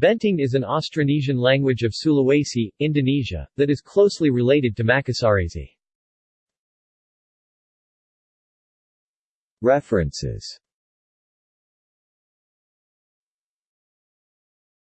Benting is an Austronesian language of Sulawesi, Indonesia, that is closely related to Makassarese. References